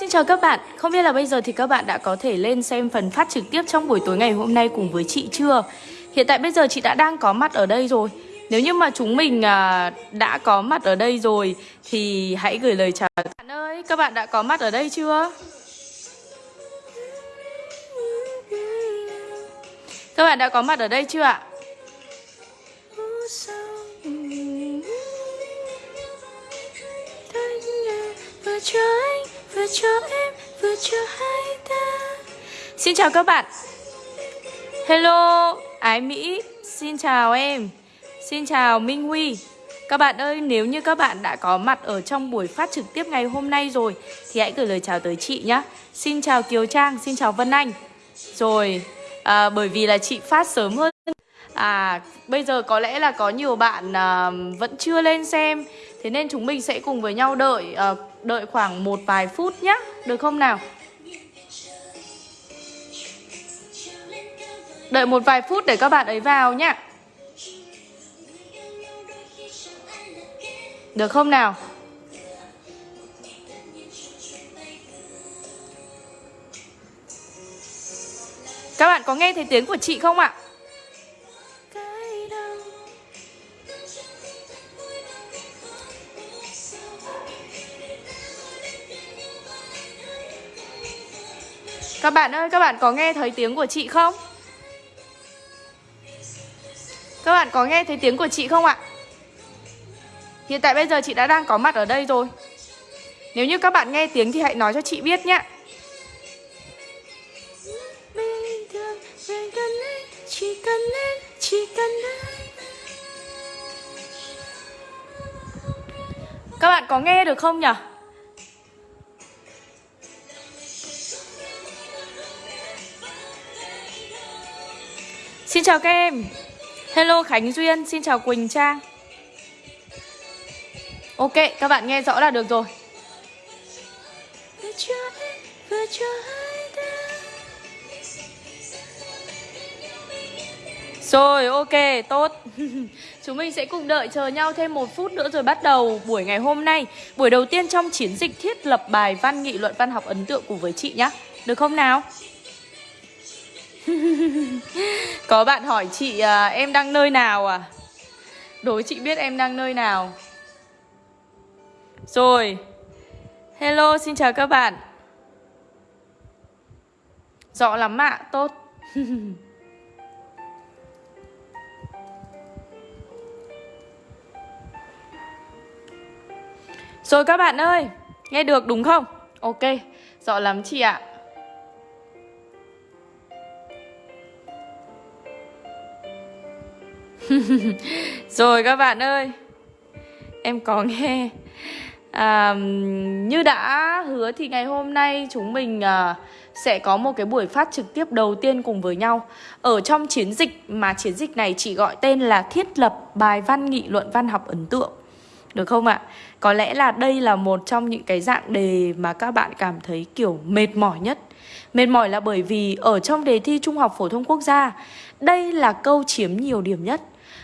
Xin chào các bạn. Không biết là bây giờ thì các bạn đã có thể lên xem phần phát trực tiếp trong buổi tối ngày hôm nay cùng với chị chưa? Hiện tại bây giờ chị đã đang có mặt ở đây rồi. Nếu như mà chúng mình à, đã có mặt ở đây rồi thì hãy gửi lời chào các bạn ơi. Các bạn đã có mặt ở đây chưa? Các bạn đã có mặt ở đây chưa ạ? vừa vừa cho em vừa cho hai ta. Xin chào các bạn. Hello ái mỹ. Xin chào em. Xin chào minh huy. Các bạn ơi nếu như các bạn đã có mặt ở trong buổi phát trực tiếp ngày hôm nay rồi thì hãy gửi lời chào tới chị nhé xin chào kiều trang xin chào vân anh. Rồi à, bởi vì là chị phát sớm hơn. À, bây giờ có lẽ là có nhiều bạn à, vẫn chưa lên xem Thế nên chúng mình sẽ cùng với nhau đợi à, đợi khoảng một vài phút nhé Được không nào? Đợi một vài phút để các bạn ấy vào nhé Được không nào? Các bạn có nghe thấy tiếng của chị không ạ? Các bạn ơi, các bạn có nghe thấy tiếng của chị không? Các bạn có nghe thấy tiếng của chị không ạ? Hiện tại bây giờ chị đã đang có mặt ở đây rồi Nếu như các bạn nghe tiếng thì hãy nói cho chị biết nhé Các bạn có nghe được không nhỉ? Xin chào các em. Hello Khánh Duyên, xin chào Quỳnh Trang. Ok, các bạn nghe rõ là được rồi. Rồi, ok, tốt. Chúng mình sẽ cùng đợi chờ nhau thêm một phút nữa rồi bắt đầu buổi ngày hôm nay. Buổi đầu tiên trong chiến dịch thiết lập bài văn nghị luận văn học ấn tượng cùng với chị nhé Được không nào? Có bạn hỏi chị à, em đang nơi nào à? Đối chị biết em đang nơi nào. Rồi. Hello, xin chào các bạn. Rõ lắm ạ, tốt. Rồi các bạn ơi Nghe được đúng không? Ok, rõ lắm chị ạ. Rồi các bạn ơi Em có nghe. À, Như đã hứa thì ngày hôm nay chúng mình à, sẽ có một cái buổi phát trực tiếp đầu tiên cùng với nhau. Ở trong chiến dịch mà chiến dịch này chỉ gọi tên là thiết lập bài văn nghị luận văn học ấn tượng. Được không ạ? Có lẽ là đây là một trong những cái dạng đề mà các bạn cảm thấy kiểu mệt mỏi nhất. Mệt mỏi là bởi vì ở trong đề thi Trung học Phổ thông Quốc gia Đây là câu chiếm nhiều điểm nhất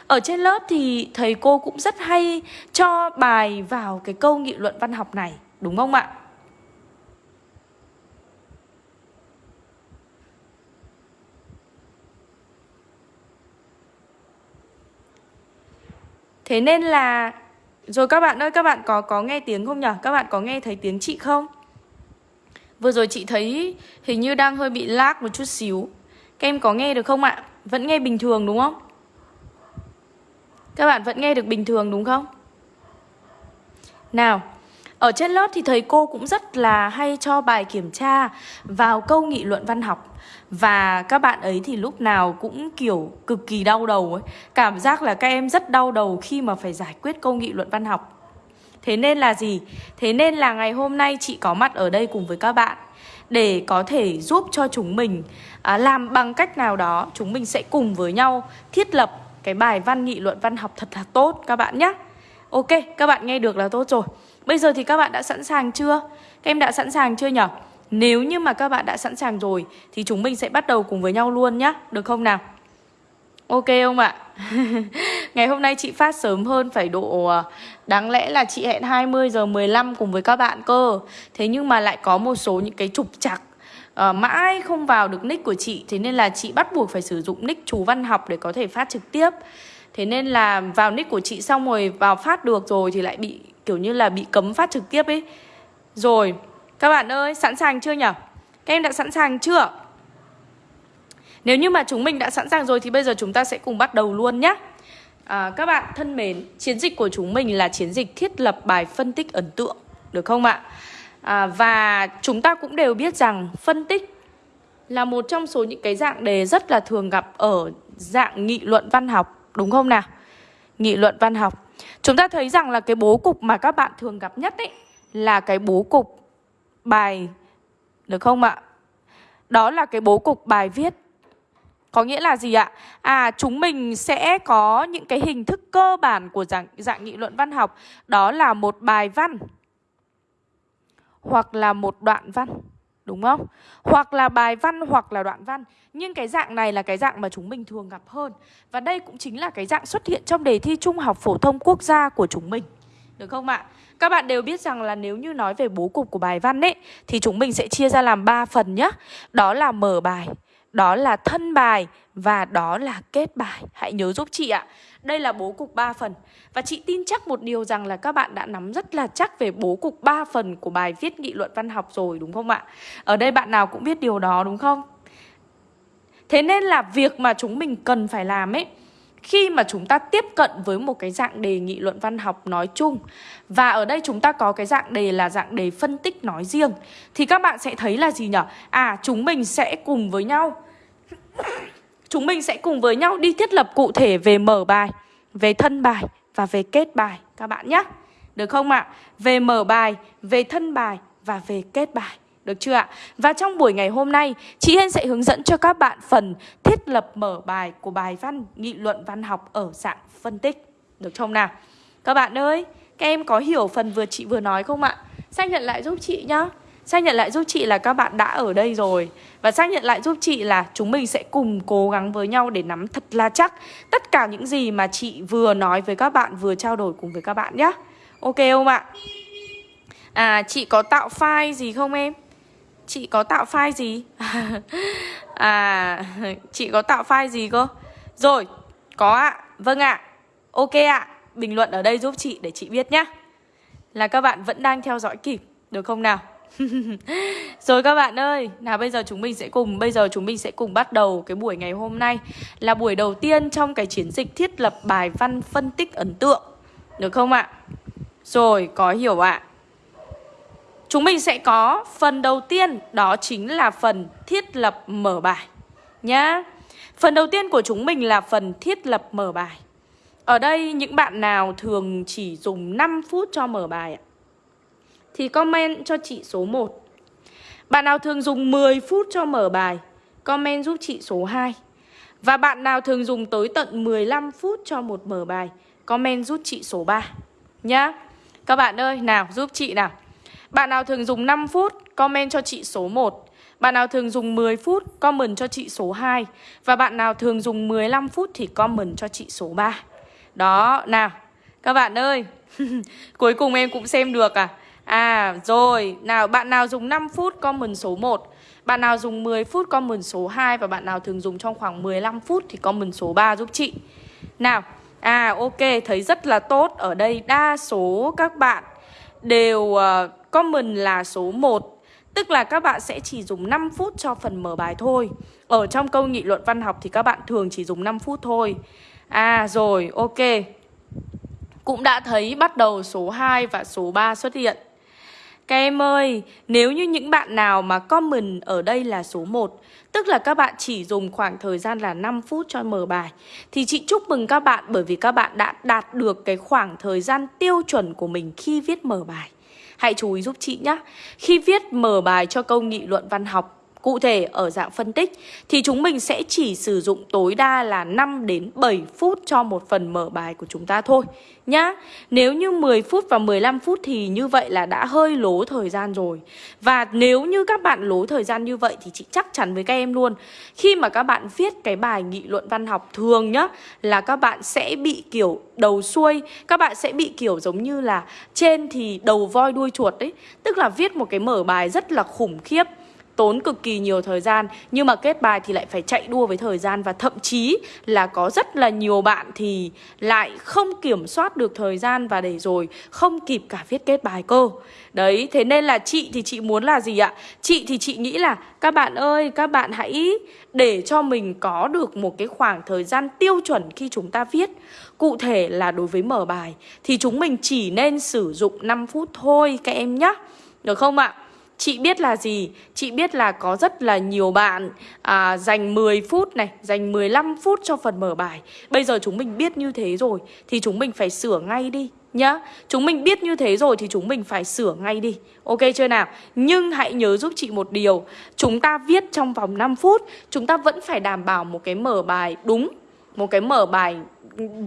ở trên lớp thì thầy cô cũng rất hay cho bài vào cái câu nghị luận văn học này, đúng không ạ? Thế nên là rồi các bạn ơi, các bạn có có nghe tiếng không nhở? Các bạn có nghe thấy tiếng chị không? Vừa rồi chị thấy hình như đang hơi bị lag một chút xíu. Các em có nghe được không ạ? Vẫn nghe bình thường đúng không? Các bạn vẫn nghe được bình thường đúng không? Nào, ở trên lớp thì thầy cô cũng rất là hay cho bài kiểm tra vào câu nghị luận văn học Và các bạn ấy thì lúc nào cũng kiểu cực kỳ đau đầu ấy Cảm giác là các em rất đau đầu khi mà phải giải quyết câu nghị luận văn học Thế nên là gì? Thế nên là ngày hôm nay chị có mặt ở đây cùng với các bạn Để có thể giúp cho chúng mình à, làm bằng cách nào đó Chúng mình sẽ cùng với nhau thiết lập cái bài văn nghị luận văn học thật là tốt các bạn nhé Ok, các bạn nghe được là tốt rồi Bây giờ thì các bạn đã sẵn sàng chưa? Các em đã sẵn sàng chưa nhỉ? Nếu như mà các bạn đã sẵn sàng rồi Thì chúng mình sẽ bắt đầu cùng với nhau luôn nhé Được không nào? Ok không ạ? Ngày hôm nay chị phát sớm hơn phải độ ờ, Đáng lẽ là chị hẹn 20 giờ 15 cùng với các bạn cơ Thế nhưng mà lại có một số những cái trục trặc uh, Mãi không vào được nick của chị Thế nên là chị bắt buộc phải sử dụng nick chú văn học để có thể phát trực tiếp Thế nên là vào nick của chị xong rồi vào phát được rồi thì lại bị kiểu như là bị cấm phát trực tiếp ấy Rồi, các bạn ơi, sẵn sàng chưa nhỉ? Các em đã sẵn sàng chưa? Nếu như mà chúng mình đã sẵn sàng rồi thì bây giờ chúng ta sẽ cùng bắt đầu luôn nhé. À, các bạn thân mến, chiến dịch của chúng mình là chiến dịch thiết lập bài phân tích ấn tượng, được không ạ? À, và chúng ta cũng đều biết rằng phân tích là một trong số những cái dạng đề rất là thường gặp ở dạng nghị luận văn học, đúng không nào? Nghị luận văn học. Chúng ta thấy rằng là cái bố cục mà các bạn thường gặp nhất ấy là cái bố cục bài, được không ạ? Đó là cái bố cục bài viết có nghĩa là gì ạ? À chúng mình sẽ có những cái hình thức cơ bản của dạng, dạng nghị luận văn học Đó là một bài văn hoặc là một đoạn văn, Đúng không? Hoặc là bài văn, hoặc là đoạn văn Nhưng cái dạng này là cái dạng mà chúng mình thường gặp hơn Và đây cũng chính là cái dạng xuất hiện trong đề thi Trung học phổ thông quốc gia của chúng mình Được không ạ? Các bạn đều biết rằng là nếu như nói về bố cục của bài văn ấy, Thì chúng mình sẽ chia ra làm 3 phần nhé Đó là mở bài đó là thân bài và đó là kết bài. Hãy nhớ giúp chị ạ. Đây là bố cục 3 phần. Và chị tin chắc một điều rằng là các bạn đã nắm rất là chắc về bố cục 3 phần của bài viết nghị luận văn học rồi, đúng không ạ? Ở đây bạn nào cũng biết điều đó, đúng không? Thế nên là việc mà chúng mình cần phải làm ấy, khi mà chúng ta tiếp cận với một cái dạng đề nghị luận văn học nói chung, và ở đây chúng ta có cái dạng đề là dạng đề phân tích nói riêng, thì các bạn sẽ thấy là gì nhở À chúng mình sẽ cùng với nhau Chúng mình sẽ cùng với nhau đi thiết lập cụ thể về mở bài, về thân bài và về kết bài các bạn nhé. Được không ạ? À? Về mở bài, về thân bài và về kết bài. Được chưa ạ? Và trong buổi ngày hôm nay, chị Hên sẽ hướng dẫn cho các bạn phần thiết lập mở bài của bài văn nghị luận văn học ở dạng phân tích. Được không nào? Các bạn ơi, các em có hiểu phần vừa chị vừa nói không ạ? Xác nhận lại giúp chị nhá. Xác nhận lại giúp chị là các bạn đã ở đây rồi Và xác nhận lại giúp chị là chúng mình sẽ cùng cố gắng với nhau để nắm thật là chắc Tất cả những gì mà chị vừa nói với các bạn, vừa trao đổi cùng với các bạn nhé Ok không ạ? À, chị có tạo file gì không em? Chị có tạo file gì? à, chị có tạo file gì cơ? Rồi, có ạ, vâng ạ Ok ạ, bình luận ở đây giúp chị để chị biết nhé Là các bạn vẫn đang theo dõi kịp, được không nào? Rồi các bạn ơi, nào bây giờ chúng mình sẽ cùng bây giờ chúng mình sẽ cùng bắt đầu cái buổi ngày hôm nay là buổi đầu tiên trong cái chiến dịch thiết lập bài văn phân tích ấn tượng. Được không ạ? Rồi, có hiểu ạ. Chúng mình sẽ có phần đầu tiên đó chính là phần thiết lập mở bài nhá. Phần đầu tiên của chúng mình là phần thiết lập mở bài. Ở đây những bạn nào thường chỉ dùng 5 phút cho mở bài ạ? Thì comment cho chị số 1. Bạn nào thường dùng 10 phút cho mở bài, comment giúp chị số 2. Và bạn nào thường dùng tới tận 15 phút cho một mở bài, comment giúp chị số 3. Nhá. Các bạn ơi, nào giúp chị nào. Bạn nào thường dùng 5 phút, comment cho chị số 1. Bạn nào thường dùng 10 phút, comment cho chị số 2. Và bạn nào thường dùng 15 phút thì comment cho chị số 3. Đó, nào. Các bạn ơi, cuối cùng em cũng xem được à. À rồi, nào bạn nào dùng 5 phút comment số 1 Bạn nào dùng 10 phút comment số 2 Và bạn nào thường dùng trong khoảng 15 phút thì comment số 3 giúp chị. Nào, à ok, thấy rất là tốt. Ở đây đa số các bạn đều uh, comment là số 1 Tức là các bạn sẽ chỉ dùng 5 phút cho phần mở bài thôi. Ở trong câu nghị luận văn học thì các bạn thường chỉ dùng 5 phút thôi. À rồi, ok. Cũng đã thấy bắt đầu số 2 và số 3 xuất hiện các em ơi, nếu như những bạn nào mà comment ở đây là số 1 Tức là các bạn chỉ dùng khoảng thời gian là 5 phút cho mở bài Thì chị chúc mừng các bạn bởi vì các bạn đã đạt được cái khoảng thời gian tiêu chuẩn của mình khi viết mở bài. Hãy chú ý giúp chị nhé Khi viết mở bài cho câu nghị luận văn học Cụ thể ở dạng phân tích thì chúng mình sẽ chỉ sử dụng tối đa là 5 đến 7 phút cho một phần mở bài của chúng ta thôi nhá. Nếu như 10 phút và 15 phút thì như vậy là đã hơi lố thời gian rồi. Và nếu như các bạn lố thời gian như vậy thì chị chắc chắn với các em luôn. Khi mà các bạn viết cái bài nghị luận văn học thường nhá là các bạn sẽ bị kiểu đầu xuôi, các bạn sẽ bị kiểu giống như là trên thì đầu voi đuôi chuột đấy. Tức là viết một cái mở bài rất là khủng khiếp tốn cực kỳ nhiều thời gian nhưng mà kết bài thì lại phải chạy đua với thời gian và thậm chí là có rất là nhiều bạn thì lại không kiểm soát được thời gian và để rồi không kịp cả viết kết bài cơ. Đấy, thế nên là chị thì chị muốn là gì ạ? Chị thì chị nghĩ là các bạn ơi, các bạn hãy để cho mình có được một cái khoảng thời gian tiêu chuẩn khi chúng ta viết. Cụ thể là đối với mở bài thì chúng mình chỉ nên sử dụng 5 phút thôi các em nhé. Được không ạ? Chị biết là gì? Chị biết là có rất là nhiều bạn à, dành 10 phút này, dành 15 phút cho phần mở bài. Bây giờ chúng mình biết như thế rồi thì chúng mình phải sửa ngay đi nhá. Chúng mình biết như thế rồi thì chúng mình phải sửa ngay đi. Ok chưa nào? Nhưng hãy nhớ giúp chị một điều, chúng ta viết trong vòng 5 phút, chúng ta vẫn phải đảm bảo một cái mở bài đúng, một cái mở bài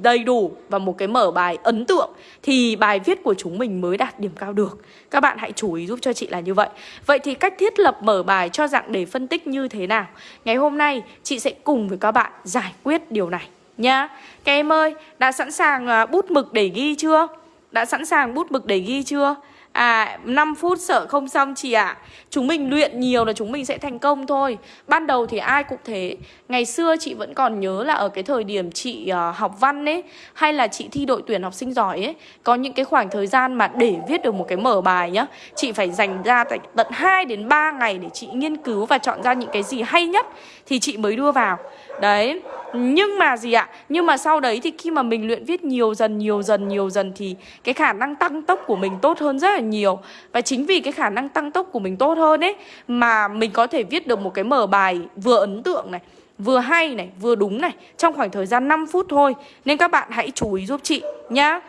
đầy đủ và một cái mở bài ấn tượng thì bài viết của chúng mình mới đạt điểm cao được. Các bạn hãy chú ý giúp cho chị là như vậy. Vậy thì cách thiết lập mở bài cho dạng đề phân tích như thế nào? Ngày hôm nay chị sẽ cùng với các bạn giải quyết điều này nhá. Các em ơi, đã sẵn sàng à, bút mực để ghi chưa? Đã sẵn sàng bút mực để ghi chưa? À 5 phút sợ không xong chị ạ. À. Chúng mình luyện nhiều là chúng mình sẽ thành công thôi. Ban đầu thì ai cũng thế. Ngày xưa chị vẫn còn nhớ là ở cái thời điểm chị uh, học văn ấy Hay là chị thi đội tuyển học sinh giỏi ấy Có những cái khoảng thời gian mà để viết được một cái mở bài nhá Chị phải dành ra tận 2 đến 3 ngày để chị nghiên cứu và chọn ra những cái gì hay nhất Thì chị mới đưa vào. Đấy. Nhưng mà gì ạ? Nhưng mà sau đấy thì khi mà mình luyện viết nhiều dần nhiều dần nhiều dần Thì cái khả năng tăng tốc của mình tốt hơn rất là nhiều. Và chính vì cái khả năng tăng tốc của mình tốt hơn ấy Mà mình có thể viết được một cái mở bài vừa ấn tượng này Vừa hay này, vừa đúng này Trong khoảng thời gian 5 phút thôi. Nên các bạn hãy chú ý giúp chị nhá.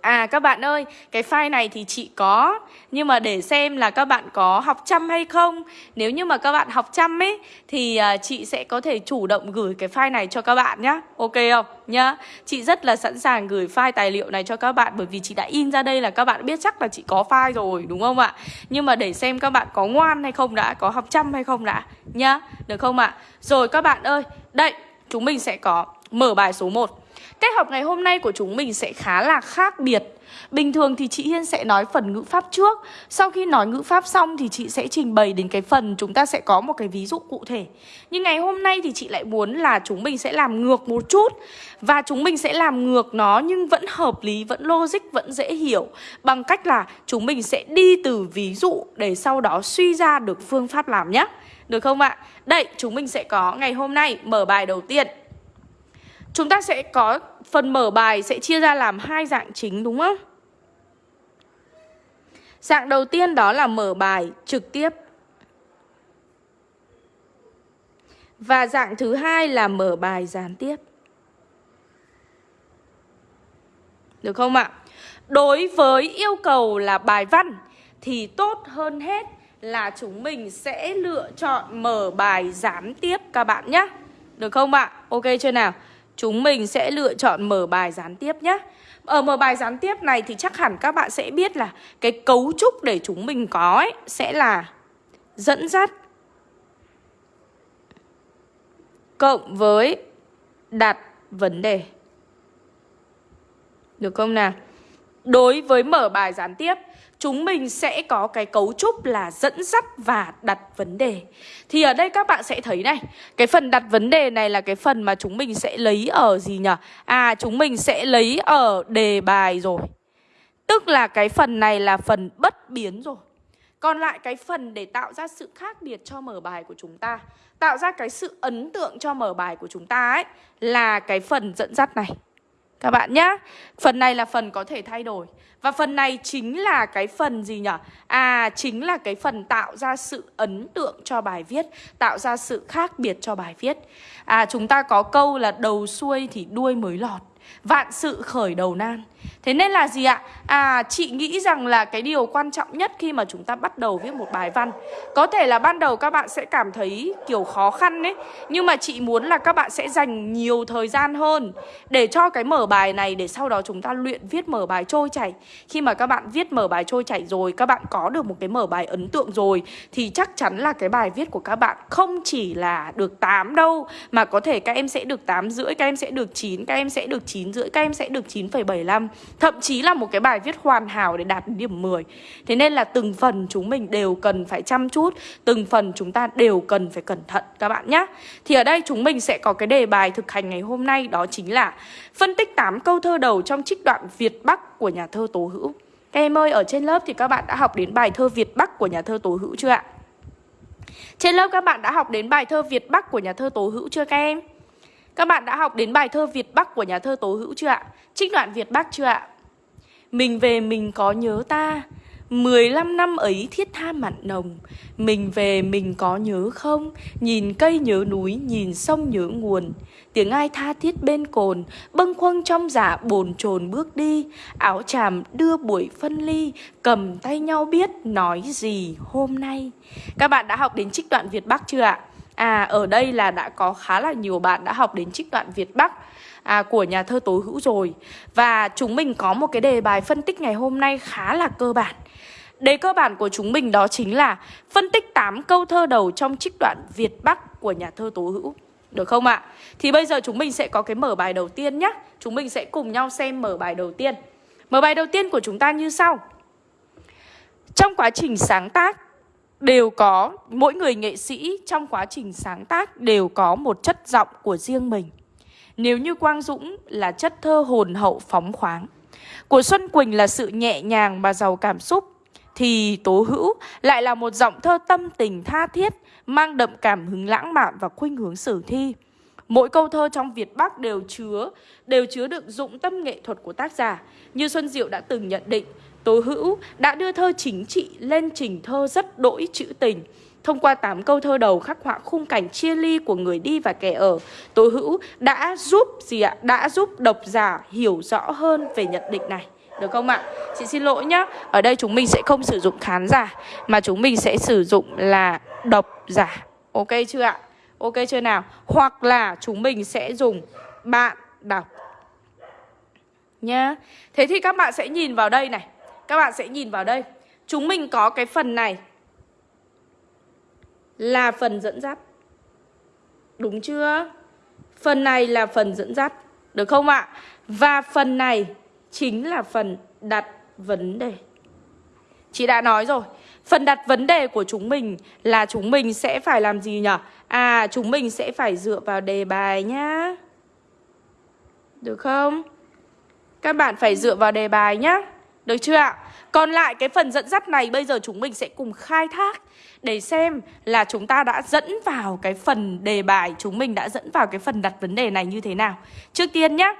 À các bạn ơi, cái file này thì chị có Nhưng mà để xem là các bạn có học chăm hay không Nếu như mà các bạn học chăm ấy Thì uh, chị sẽ có thể chủ động gửi cái file này cho các bạn nhá Ok không? Nhá Chị rất là sẵn sàng gửi file tài liệu này cho các bạn Bởi vì chị đã in ra đây là các bạn biết chắc là chị có file rồi đúng không ạ? Nhưng mà để xem các bạn có ngoan hay không đã Có học chăm hay không đã Nhá, được không ạ? Rồi các bạn ơi, đây chúng mình sẽ có mở bài số 1 Cách học ngày hôm nay của chúng mình sẽ khá là khác biệt. Bình thường thì chị Hiên sẽ nói phần ngữ pháp trước. Sau khi nói ngữ pháp xong thì chị sẽ trình bày đến cái phần chúng ta sẽ có một cái ví dụ cụ thể. Nhưng ngày hôm nay thì chị lại muốn là chúng mình sẽ làm ngược một chút. Và chúng mình sẽ làm ngược nó nhưng vẫn hợp lý, vẫn logic, vẫn dễ hiểu. Bằng cách là chúng mình sẽ đi từ ví dụ để sau đó suy ra được phương pháp làm nhé. Được không ạ? Đây, chúng mình sẽ có ngày hôm nay mở bài đầu tiên. Chúng ta sẽ có phần mở bài sẽ chia ra làm hai dạng chính, đúng không? Dạng đầu tiên đó là mở bài trực tiếp. Và dạng thứ hai là mở bài gián tiếp. Được không ạ? Đối với yêu cầu là bài văn thì tốt hơn hết là chúng mình sẽ lựa chọn mở bài gián tiếp các bạn nhé. Được không ạ? Ok chưa nào? Chúng mình sẽ lựa chọn mở bài gián tiếp nhé. Ở mở bài gián tiếp này thì chắc hẳn các bạn sẽ biết là cái cấu trúc để chúng mình có ấy sẽ là dẫn dắt cộng với đặt vấn đề. Được không nào? Đối với mở bài gián tiếp chúng mình sẽ có cái cấu trúc là dẫn dắt và đặt vấn đề. Thì ở đây các bạn sẽ thấy này, cái phần đặt vấn đề này là cái phần mà chúng mình sẽ lấy ở gì nhỉ? À, chúng mình sẽ lấy ở đề bài rồi. Tức là cái phần này là phần bất biến rồi. Còn lại cái phần để tạo ra sự khác biệt cho mở bài của chúng ta Tạo ra cái sự ấn tượng cho mở bài của chúng ta ấy Là cái phần dẫn dắt này các bạn nhá. Phần này là phần có thể thay đổi. Và phần này chính là cái phần gì nhỉ? À, chính là cái phần tạo ra sự ấn tượng cho bài viết Tạo ra sự khác biệt cho bài viết. À, chúng ta có câu là đầu xuôi thì đuôi mới lọt Vạn sự khởi đầu nan Thế nên là gì ạ? À chị nghĩ rằng là cái điều quan trọng nhất khi mà chúng ta bắt đầu viết một bài văn Có thể là ban đầu các bạn sẽ cảm thấy kiểu khó khăn ấy Nhưng mà chị muốn là các bạn sẽ dành nhiều thời gian hơn Để cho cái mở bài này để sau đó chúng ta luyện viết mở bài trôi chảy Khi mà các bạn viết mở bài trôi chảy rồi Các bạn có được một cái mở bài ấn tượng rồi Thì chắc chắn là cái bài viết của các bạn không chỉ là được 8 đâu Mà có thể các em sẽ được 8 rưỡi, các em sẽ được 9, các em sẽ được 9 rưỡi, các em sẽ được 9,75 Thậm chí là một cái bài viết hoàn hảo để đạt điểm 10 Thế nên là từng phần chúng mình đều cần phải chăm chút Từng phần chúng ta đều cần phải cẩn thận các bạn nhé Thì ở đây chúng mình sẽ có cái đề bài thực hành ngày hôm nay Đó chính là phân tích 8 câu thơ đầu trong trích đoạn Việt Bắc của nhà thơ Tố Hữu Các em ơi, ở trên lớp thì các bạn đã học đến bài thơ Việt Bắc của nhà thơ Tố Hữu chưa ạ? Trên lớp các bạn đã học đến bài thơ Việt Bắc của nhà thơ Tố Hữu chưa các em? Các bạn đã học đến bài thơ Việt Bắc của nhà thơ Tố Hữu chưa ạ? Trích đoạn Việt Bắc chưa ạ? Mình về mình có nhớ ta 15 năm ấy thiết tha mặn nồng Mình về mình có nhớ không Nhìn cây nhớ núi, Nhìn sông nhớ nguồn Tiếng ai tha thiết bên cồn Bâng khuâng trong giả dạ bồn chồn bước đi Áo chàm đưa buổi phân ly, Cầm tay nhau biết nói gì hôm nay Các bạn đã học đến trích đoạn Việt Bắc chưa ạ? À ở đây là đã có khá là nhiều bạn đã học đến trích đoạn Việt Bắc à, của nhà thơ Tố Hữu rồi. Và chúng mình có một cái đề bài phân tích ngày hôm nay khá là cơ bản. Đề cơ bản của chúng mình đó chính là phân tích 8 câu thơ đầu trong trích đoạn Việt Bắc của nhà thơ Tố Hữu. Được không ạ? Thì bây giờ chúng mình sẽ có cái mở bài đầu tiên nhé Chúng mình sẽ cùng nhau xem mở bài đầu tiên. Mở bài đầu tiên của chúng ta như sau. Trong quá trình sáng tác đều có mỗi người nghệ sĩ trong quá trình sáng tác đều có một chất giọng của riêng mình. Nếu như Quang Dũng là chất thơ hồn hậu phóng khoáng, của Xuân Quỳnh là sự nhẹ nhàng mà giàu cảm xúc, thì Tố Hữu lại là một giọng thơ tâm tình tha thiết, mang đậm cảm hứng lãng mạn và khuynh hướng sử thi. Mỗi câu thơ trong Việt Bắc đều chứa đều chứa đựng dụng tâm nghệ thuật của tác giả. Như Xuân Diệu đã từng nhận định, Tố Hữu đã đưa thơ chính trị lên trình thơ rất đỗi trữ tình. Thông qua 8 câu thơ đầu khắc họa khung cảnh chia ly của người đi và kẻ ở, Tố Hữu đã giúp gì ạ? Đã giúp độc giả hiểu rõ hơn về nhận định này. Được không ạ? Chị xin lỗi nhá. Ở đây chúng mình sẽ không sử dụng khán giả mà chúng mình sẽ sử dụng là độc giả. Ok chưa ạ? Ok chưa nào? Hoặc là chúng mình sẽ dùng bạn đọc. Nhá. Thế thì các bạn sẽ nhìn vào đây này. Các bạn sẽ nhìn vào đây Chúng mình có cái phần này Là phần dẫn dắt Đúng chưa? Phần này là phần dẫn dắt Được không ạ? Và phần này chính là phần đặt vấn đề Chị đã nói rồi Phần đặt vấn đề của chúng mình là chúng mình sẽ phải làm gì nhỉ? À, chúng mình sẽ phải dựa vào đề bài nhá Được không? Các bạn phải dựa vào đề bài nhá được chưa ạ? Còn lại cái phần dẫn dắt này bây giờ chúng mình sẽ cùng khai thác để xem là chúng ta đã dẫn vào cái phần đề bài, chúng mình đã dẫn vào cái phần đặt vấn đề này như thế nào. Trước tiên nhé,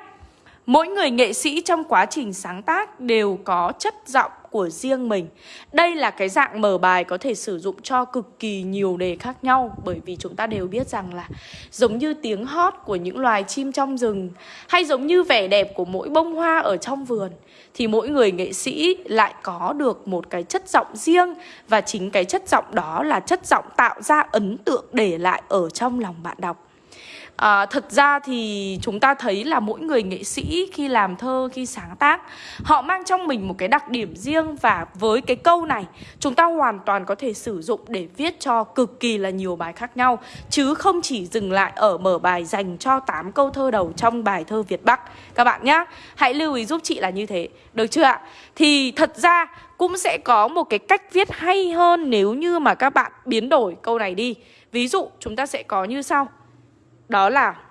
mỗi người nghệ sĩ trong quá trình sáng tác đều có chất giọng của riêng mình. Đây là cái dạng mở bài có thể sử dụng cho cực kỳ nhiều đề khác nhau, Bởi vì chúng ta đều biết rằng là Giống như tiếng hót của những loài chim trong rừng, Hay giống như vẻ đẹp của mỗi bông hoa ở trong vườn, Thì mỗi người nghệ sĩ lại có được một cái chất giọng riêng, Và chính cái chất giọng đó là chất giọng tạo ra ấn tượng để lại ở trong lòng bạn đọc. À, thật ra thì chúng ta thấy là mỗi người nghệ sĩ khi làm thơ, khi sáng tác Họ mang trong mình một cái đặc điểm riêng Và với cái câu này chúng ta hoàn toàn có thể sử dụng để viết cho cực kỳ là nhiều bài khác nhau Chứ không chỉ dừng lại ở mở bài dành cho 8 câu thơ đầu trong bài thơ Việt Bắc. Các bạn nhá, hãy lưu ý giúp chị là như thế, được chưa ạ? Thì thật ra cũng sẽ có một cái cách viết hay hơn nếu như mà các bạn biến đổi câu này đi. Ví dụ chúng ta sẽ có như sau đó là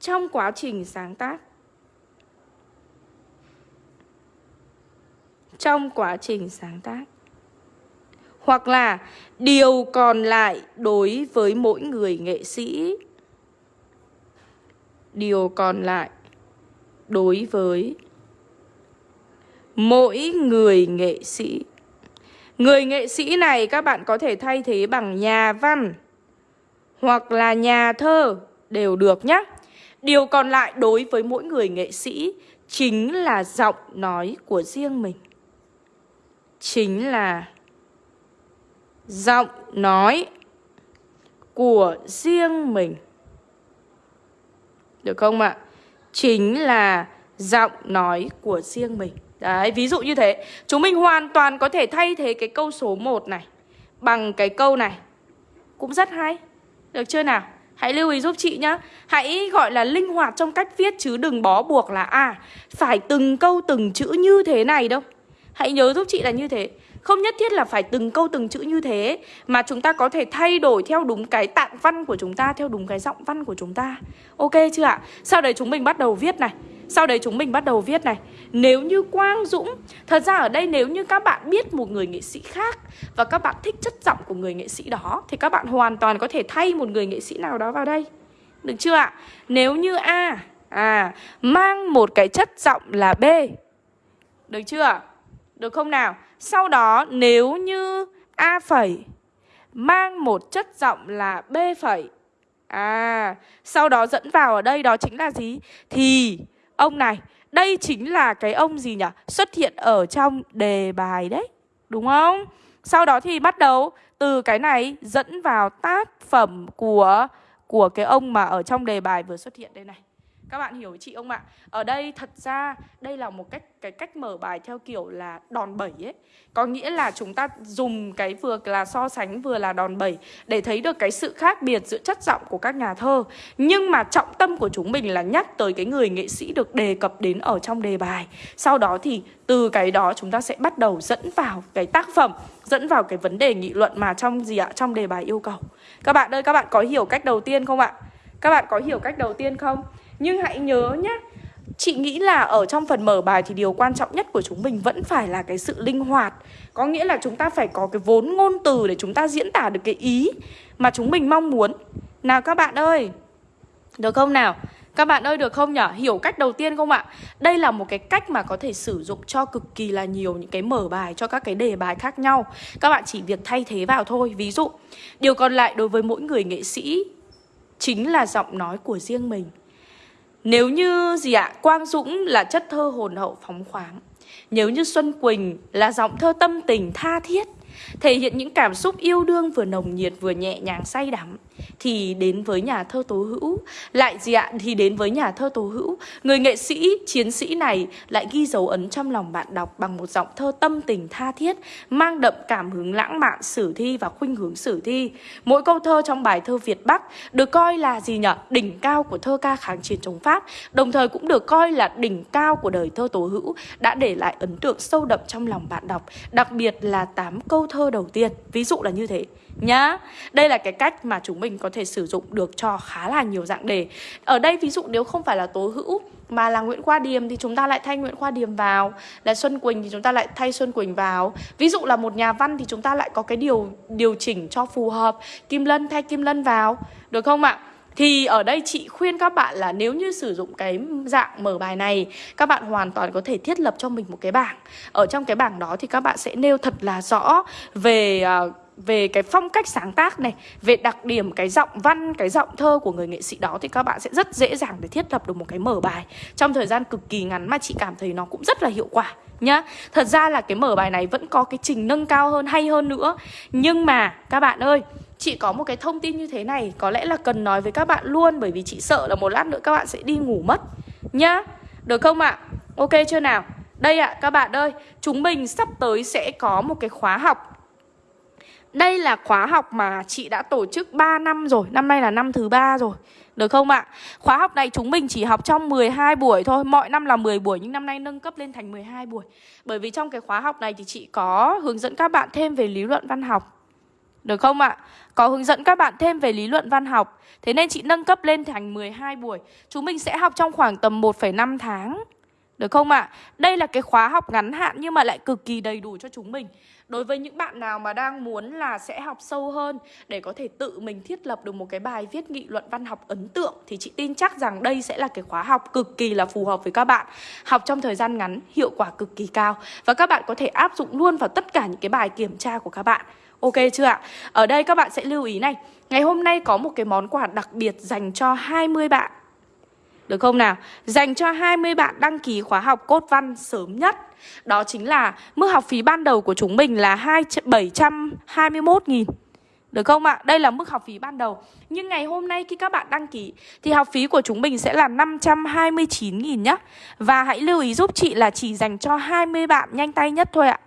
trong quá trình sáng tác. Trong quá trình sáng tác. Hoặc là điều còn lại đối với mỗi người nghệ sĩ. Điều còn lại đối với mỗi người nghệ sĩ. Người nghệ sĩ này các bạn có thể thay thế bằng nhà văn hoặc là nhà thơ đều được nhé. Điều còn lại đối với mỗi người nghệ sĩ chính là giọng nói của riêng mình. Chính là giọng nói của riêng mình. Được không ạ? Chính là giọng nói của riêng mình. Đấy, ví dụ như thế Chúng mình hoàn toàn có thể thay thế cái câu số 1 này Bằng cái câu này Cũng rất hay được chưa nào? Hãy lưu ý giúp chị nhá. Hãy gọi là linh hoạt trong cách viết Chứ đừng bó buộc là À phải từng câu từng chữ như thế này đâu. Hãy nhớ giúp chị là như thế. Không nhất thiết là phải từng câu từng chữ như thế, Mà chúng ta có thể thay đổi theo đúng cái tạng văn của chúng ta, Theo đúng cái giọng văn của chúng ta. Ok chưa ạ? Sau đấy chúng mình bắt đầu viết này sau đấy chúng mình bắt đầu viết này Nếu như Quang Dũng, Thật ra ở đây nếu như các bạn biết một người nghệ sĩ khác Và các bạn thích chất giọng của người nghệ sĩ đó, Thì các bạn hoàn toàn có thể thay một người nghệ sĩ nào đó vào đây Được chưa ạ? Nếu như A À Mang một cái chất giọng là B Được chưa? Được không nào? Sau đó nếu như A phẩy, Mang một chất giọng là B phẩy À Sau đó dẫn vào ở đây đó chính là gì? Thì Ông này, đây chính là cái ông gì nhỉ? Xuất hiện ở trong đề bài đấy. Đúng không? Sau đó thì bắt đầu từ cái này dẫn vào tác phẩm của của cái ông mà ở trong đề bài vừa xuất hiện đây này. Các bạn hiểu chị không ạ? Ở đây thật ra đây là một cách cái cách mở bài theo kiểu là đòn bẩy ấy. Có nghĩa là chúng ta dùng cái vừa là so sánh vừa là đòn bẩy để thấy được cái sự khác biệt giữa chất giọng của các nhà thơ. Nhưng mà trọng tâm của chúng mình là nhắc tới cái người nghệ sĩ được đề cập đến ở trong đề bài. Sau đó thì từ cái đó chúng ta sẽ bắt đầu dẫn vào cái tác phẩm, dẫn vào cái vấn đề nghị luận mà trong gì ạ? Trong đề bài yêu cầu. Các bạn ơi, các bạn có hiểu cách đầu tiên không ạ? Các bạn có hiểu cách đầu tiên không? Nhưng hãy nhớ nhé Chị nghĩ là ở trong phần mở bài thì điều quan trọng nhất của chúng mình vẫn phải là cái sự linh hoạt Có nghĩa là chúng ta phải có cái vốn ngôn từ để chúng ta diễn tả được cái ý mà chúng mình mong muốn Nào các bạn ơi Được không nào? Các bạn ơi được không nhỉ? Hiểu cách đầu tiên không ạ? Đây là một cái cách mà có thể sử dụng cho cực kỳ là nhiều những cái mở bài cho các cái đề bài khác nhau Các bạn chỉ việc thay thế vào thôi Ví dụ, điều còn lại đối với mỗi người nghệ sĩ Chính là giọng nói của riêng mình nếu như gì ạ? Quang Dũng là chất thơ hồn hậu phóng khoáng Nếu như Xuân Quỳnh là giọng thơ tâm tình tha thiết, Thể hiện những cảm xúc yêu đương vừa nồng nhiệt vừa nhẹ nhàng say đắm thì đến với nhà thơ Tố Hữu. Lại gì ạ? Thì đến với nhà thơ Tố Hữu. Người nghệ sĩ, chiến sĩ này lại ghi dấu ấn trong lòng bạn đọc bằng một giọng thơ tâm tình tha thiết, mang đậm cảm hứng lãng mạn, sử thi và khuynh hướng sử thi. Mỗi câu thơ trong bài thơ Việt Bắc được coi là gì nhở? Đỉnh cao của thơ ca kháng chiến chống Pháp, đồng thời cũng được coi là đỉnh cao của đời thơ Tố Hữu, đã để lại ấn tượng sâu đậm trong lòng bạn đọc, đặc biệt là 8 câu thơ đầu tiên. Ví dụ là như thế nhá. Đây là cái cách mà chúng mình có thể sử dụng được cho khá là nhiều dạng đề. Ở đây ví dụ nếu không phải là Tố Hữu mà là Nguyễn Khoa Điềm thì chúng ta lại thay Nguyễn Khoa Điềm vào. Là Xuân Quỳnh thì chúng ta lại thay Xuân Quỳnh vào. Ví dụ là một nhà văn thì chúng ta lại có cái điều điều chỉnh cho phù hợp. Kim Lân thay Kim Lân vào. Được không ạ? Thì ở đây chị khuyên các bạn là nếu như sử dụng cái dạng mở bài này Các bạn hoàn toàn có thể thiết lập cho mình một cái bảng. Ở trong cái bảng đó thì các bạn sẽ nêu thật là rõ về... Uh, về cái phong cách sáng tác này về đặc điểm cái giọng văn cái giọng thơ của người nghệ sĩ đó thì các bạn sẽ rất dễ dàng để thiết lập được một cái mở bài trong thời gian cực kỳ ngắn mà chị cảm thấy nó cũng rất là hiệu quả nhá thật ra là cái mở bài này vẫn có cái trình nâng cao hơn hay hơn nữa nhưng mà các bạn ơi Chị có một cái thông tin như thế này Có lẽ là cần nói với các bạn luôn Bởi vì chị sợ là một lát nữa các bạn sẽ đi ngủ mất Nhá Được không ạ? À? Ok chưa nào? Đây ạ à, các bạn ơi Chúng mình sắp tới sẽ có một cái khóa học đây là khóa học mà chị đã tổ chức 3 năm rồi. Năm nay là năm thứ ba rồi. Được không ạ? Khóa học này chúng mình chỉ học trong 12 buổi thôi. Mọi năm là 10 buổi Nhưng năm nay nâng cấp lên thành 12 buổi. Bởi vì trong cái khóa học này thì chị có hướng dẫn các bạn thêm về lý luận văn học. Được không ạ? Có hướng dẫn các bạn thêm về lý luận văn học. Thế nên chị nâng cấp lên thành 12 buổi. Chúng mình sẽ học trong khoảng tầm 1,5 tháng được không ạ? À? Đây là cái khóa học ngắn hạn nhưng mà lại cực kỳ đầy đủ cho chúng mình Đối với những bạn nào mà đang muốn là sẽ học sâu hơn để có thể tự mình thiết lập được một cái bài viết nghị luận văn học ấn tượng thì chị tin chắc rằng đây sẽ là cái khóa học cực kỳ là phù hợp với các bạn. Học trong thời gian ngắn, hiệu quả cực kỳ cao và các bạn có thể áp dụng luôn vào tất cả những cái bài kiểm tra của các bạn. Ok chưa ạ? Ở đây các bạn sẽ lưu ý này, ngày hôm nay có một cái món quà đặc biệt dành cho 20 bạn được không nào? Dành cho 20 bạn đăng ký khóa học cốt văn sớm nhất. Đó chính là mức học phí ban đầu của chúng mình là 2, 721 nghìn. Được không ạ? Đây là mức học phí ban đầu. Nhưng ngày hôm nay khi các bạn đăng ký Thì học phí của chúng mình sẽ là 529.000 nhá. Và hãy lưu ý giúp chị là chỉ dành cho 20 bạn nhanh tay nhất thôi ạ.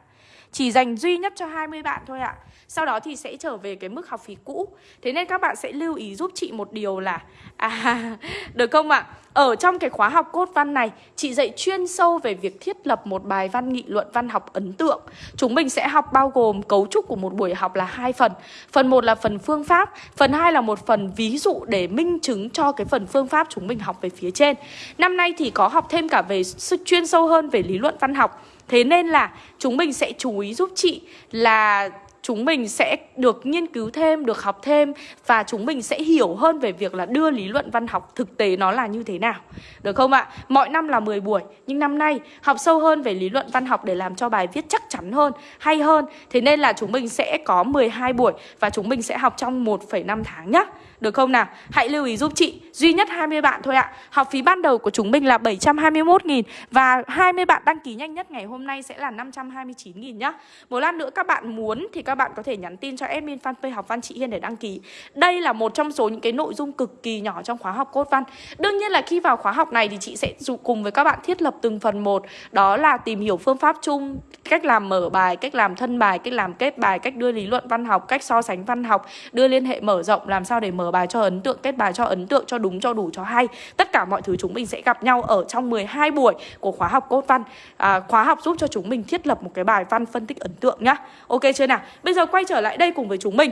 Chỉ dành duy nhất cho 20 bạn thôi ạ. Sau đó thì sẽ trở về cái mức học phí cũ. Thế nên các bạn sẽ lưu ý giúp chị một điều là À, được không ạ? Ở trong cái khóa học cốt văn này Chị dạy chuyên sâu về việc thiết lập một bài văn nghị luận văn học ấn tượng. Chúng mình sẽ học bao gồm cấu trúc của một buổi học là hai phần. Phần 1 là phần phương pháp Phần 2 là một phần ví dụ để minh chứng cho cái phần phương pháp chúng mình học về phía trên. Năm nay thì có học thêm cả về chuyên sâu hơn về lý luận văn học. Thế nên là chúng mình sẽ chú ý giúp chị là chúng mình sẽ được nghiên cứu thêm, được học thêm và chúng mình sẽ hiểu hơn về việc là đưa lý luận văn học thực tế nó là như thế nào. Được không ạ? Mọi năm là 10 buổi, nhưng năm nay học sâu hơn về lý luận văn học để làm cho bài viết chắc chắn hơn, hay hơn. Thế nên là chúng mình sẽ có 12 buổi và chúng mình sẽ học trong 1,5 tháng nhá. Được không nào? Hãy lưu ý giúp chị. Duy nhất 20 bạn thôi ạ. Học phí ban đầu của chúng mình là 721 nghìn Và 20 bạn đăng ký nhanh nhất ngày hôm nay sẽ là 529 nghìn nhá. Một lát nữa các bạn muốn thì các bạn có thể nhắn tin cho admin fanpage học văn chị Hiên để đăng ký. Đây là một trong số những cái nội dung cực kỳ nhỏ trong khóa học cốt văn. Đương nhiên là khi vào khóa học này thì chị sẽ cùng với các bạn thiết lập từng phần một. Đó là tìm hiểu phương pháp chung Cách làm mở bài, cách làm thân bài, cách làm kết bài, cách đưa lý luận văn học, cách so sánh văn học Đưa liên hệ mở rộng làm sao để mở bài cho ấn tượng, kết bài cho ấn tượng, cho đúng, cho đủ, cho hay. Tất cả mọi thứ chúng mình sẽ gặp nhau ở trong 12 buổi của khóa học cốt văn. À, Khóa học giúp cho chúng mình thiết lập một cái bài văn phân tích ấn tượng nhá. Ok chưa nào? Bây giờ quay trở lại đây cùng với chúng mình.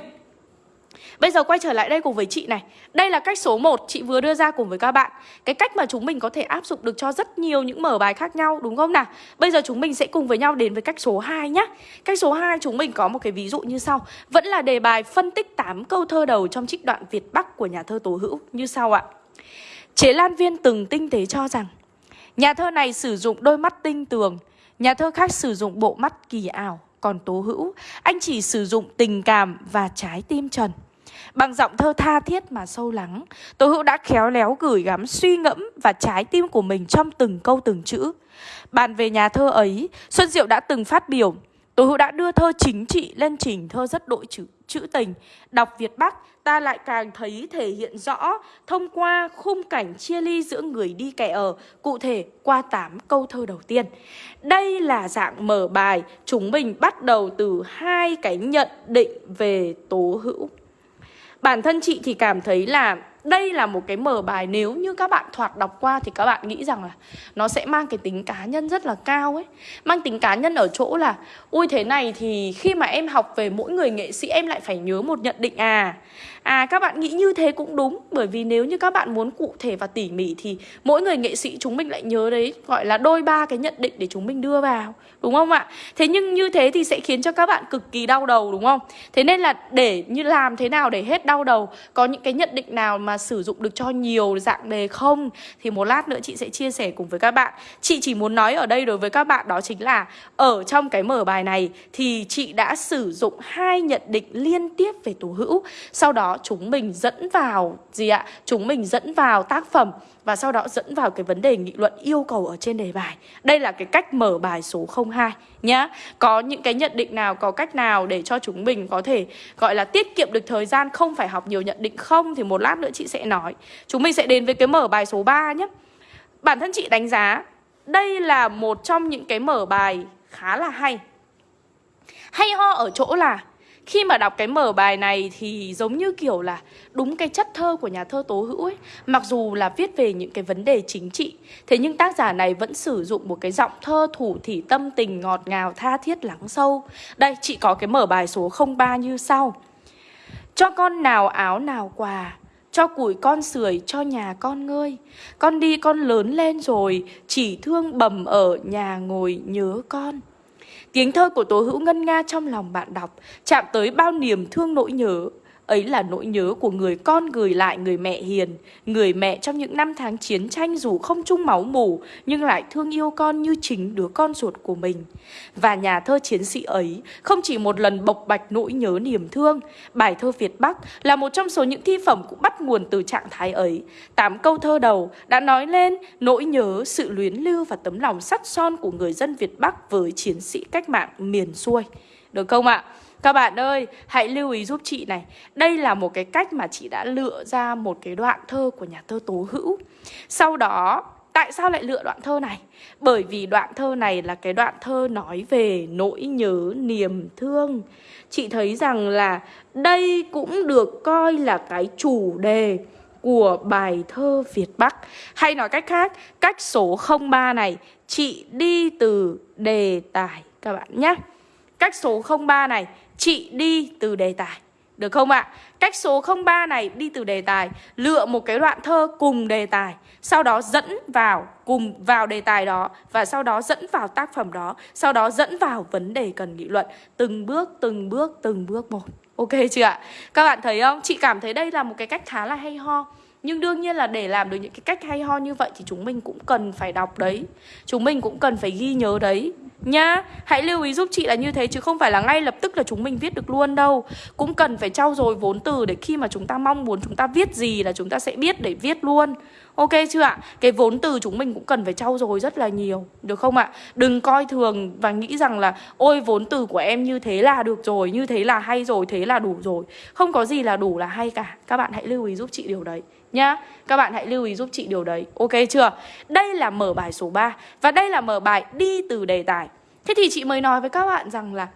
Bây giờ quay trở lại đây cùng với chị này. Đây là cách số 1 chị vừa đưa ra cùng với các bạn. Cái cách mà chúng mình có thể áp dụng được cho rất nhiều những mở bài khác nhau, đúng không nào? Bây giờ chúng mình sẽ cùng với nhau đến với cách số 2 nhé Cách số 2 chúng mình có một cái ví dụ như sau. Vẫn là đề bài phân tích 8 câu thơ đầu trong trích đoạn Việt Bắc của nhà thơ Tố Hữu, như sau ạ. Chế Lan Viên từng tinh tế cho rằng, Nhà thơ này sử dụng đôi mắt tinh tường, Nhà thơ khác sử dụng bộ mắt kỳ ảo, Còn Tố Hữu, Anh chỉ sử dụng tình cảm và trái tim trần. Bằng giọng thơ tha thiết mà sâu lắng Tố Hữu đã khéo léo gửi gắm suy ngẫm và trái tim của mình trong từng câu từng chữ Bàn về nhà thơ ấy, Xuân Diệu đã từng phát biểu Tố Hữu đã đưa thơ chính trị lên trình thơ rất đội chữ, chữ tình Đọc Việt Bắc ta lại càng thấy thể hiện rõ thông qua khung cảnh chia ly giữa người đi kẻ ở, cụ thể qua 8 câu thơ đầu tiên. Đây là dạng mở bài, chúng mình bắt đầu từ hai cái nhận định về tố hữu. Bản thân chị thì cảm thấy là đây là một cái mở bài nếu như các bạn thoạt đọc qua thì các bạn nghĩ rằng là nó sẽ mang cái tính cá nhân rất là cao ấy mang tính cá nhân ở chỗ là, ui, thế này thì khi mà em học về mỗi người nghệ sĩ em lại phải nhớ một nhận định à À các bạn nghĩ như thế cũng đúng, Bởi vì nếu như các bạn muốn cụ thể và tỉ mỉ Thì mỗi người nghệ sĩ chúng mình lại nhớ đấy, Gọi là đôi ba cái nhận định để chúng mình đưa vào, Đúng không ạ? Thế nhưng như thế thì sẽ khiến cho các bạn cực kỳ đau đầu, đúng không? Thế nên là để như làm thế nào để hết đau đầu, Có những cái nhận định nào mà sử dụng được cho nhiều dạng đề không? Thì một lát nữa chị sẽ chia sẻ cùng với các bạn. Chị chỉ muốn nói ở đây đối với các bạn đó chính là, Ở trong cái mở bài này Thì chị đã sử dụng hai nhận định liên tiếp về tố hữu. Sau đó chúng mình dẫn vào, gì ạ? Chúng mình dẫn vào tác phẩm và sau đó dẫn vào cái vấn đề nghị luận yêu cầu ở trên đề bài. Đây là cái cách mở bài số 02 nhá. Có những cái nhận định nào, có cách nào để cho chúng mình có thể gọi là tiết kiệm được thời gian không phải học nhiều nhận định không thì một lát nữa chị sẽ nói. Chúng mình sẽ đến với cái mở bài số 3 nhé. Bản thân chị đánh giá đây là một trong những cái mở bài khá là hay. Hay ho ở chỗ là khi mà đọc cái mở bài này thì giống như kiểu là đúng cái chất thơ của nhà thơ Tố Hữu ấy, Mặc dù là viết về những cái vấn đề chính trị. Thế nhưng tác giả này vẫn sử dụng một cái giọng thơ thủ thỉ tâm tình ngọt ngào tha thiết lắng sâu. Đây, chị có cái mở bài số 03 như sau. Cho con nào áo nào quà, cho củi con sưởi cho nhà con ngơi. Con đi con lớn lên rồi, Chỉ thương bầm ở nhà ngồi nhớ con. Tiếng thơ của Tố Hữu ngân nga trong lòng bạn đọc, chạm tới bao niềm thương nỗi nhớ. Ấy là nỗi nhớ của người con gửi lại người mẹ hiền. Người mẹ trong những năm tháng chiến tranh dù không chung máu mủ Nhưng lại thương yêu con như chính đứa con ruột của mình. Và nhà thơ chiến sĩ ấy không chỉ một lần bộc bạch nỗi nhớ niềm thương Bài thơ Việt Bắc là một trong số những thi phẩm cũng bắt nguồn từ trạng thái ấy. Tám câu thơ đầu đã nói lên nỗi nhớ, sự luyến lưu và tấm lòng sắt son của người dân Việt Bắc với chiến sĩ cách mạng miền xuôi. Được không ạ? Các bạn ơi, hãy lưu ý giúp chị này. Đây là một cái cách mà chị đã lựa ra một cái đoạn thơ của nhà thơ Tố Hữu. Sau đó, tại sao lại lựa đoạn thơ này? Bởi vì đoạn thơ này là cái đoạn thơ nói về nỗi nhớ niềm thương. Chị thấy rằng là đây cũng được coi là cái chủ đề của bài thơ Việt Bắc. Hay nói cách khác, cách số 03 này chị đi từ đề tài các bạn nhé. Cách số 03 này chị đi từ đề tài Được không ạ? Cách số 03 này đi từ đề tài Lựa một cái đoạn thơ cùng đề tài Sau đó dẫn vào cùng vào đề tài đó Và sau đó dẫn vào tác phẩm đó Sau đó dẫn vào vấn đề cần nghị luận Từng bước, từng bước, từng bước một Ok chưa ạ? Các bạn thấy không? Chị cảm thấy đây là một cái cách khá là hay ho nhưng đương nhiên là để làm được những cái cách hay ho như vậy thì chúng mình cũng cần phải đọc đấy. Chúng mình cũng cần phải ghi nhớ đấy. Nhá, hãy lưu ý giúp chị là như thế chứ không phải là ngay lập tức là chúng mình viết được luôn đâu. Cũng cần phải trau dồi vốn từ để khi mà chúng ta mong muốn chúng ta viết gì là chúng ta sẽ biết để viết luôn. Ok chưa ạ? Cái vốn từ chúng mình cũng cần phải trau dồi rất là nhiều Được không ạ? Đừng coi thường và nghĩ rằng là Ôi vốn từ của em như thế là được rồi Như thế là hay rồi, thế là đủ rồi. Không có gì là đủ là hay cả. Các bạn hãy lưu ý giúp chị điều đấy nhá. Các bạn hãy lưu ý giúp chị điều đấy. Ok chưa? Đây là mở bài số 3 và đây là mở bài đi từ đề tài. Thế thì chị mới nói với các bạn rằng là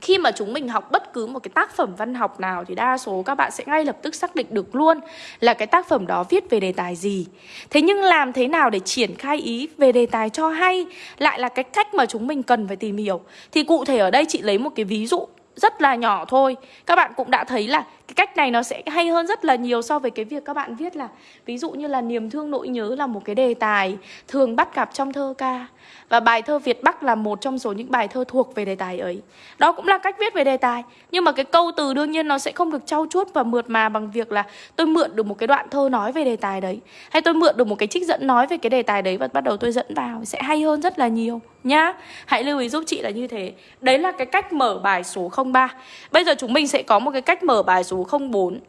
khi mà chúng mình học bất cứ một cái tác phẩm văn học nào thì đa số các bạn sẽ ngay lập tức xác định được luôn là cái tác phẩm đó viết về đề tài gì. Thế nhưng làm thế nào để triển khai ý về đề tài cho hay lại là cái cách mà chúng mình cần phải tìm hiểu. Thì cụ thể ở đây chị lấy một cái ví dụ rất là nhỏ thôi Các bạn cũng đã thấy là cái cách này nó sẽ hay hơn rất là nhiều so với cái việc các bạn viết là, Ví dụ như là niềm thương nỗi nhớ là một cái đề tài thường bắt gặp trong thơ ca. Và bài thơ Việt Bắc là một trong số những bài thơ thuộc về đề tài ấy. Đó cũng là cách viết về đề tài, Nhưng mà cái câu từ đương nhiên nó sẽ không được trau chuốt và mượt mà bằng việc là Tôi mượn được một cái đoạn thơ nói về đề tài đấy, Hay tôi mượn được một cái trích dẫn nói về cái đề tài đấy và bắt đầu tôi dẫn vào Sẽ hay hơn rất là nhiều, nhá. Hãy lưu ý giúp chị là như thế. Đấy là cái cách mở bài số 03 Bây giờ chúng mình sẽ có một cái cách mở bài số 04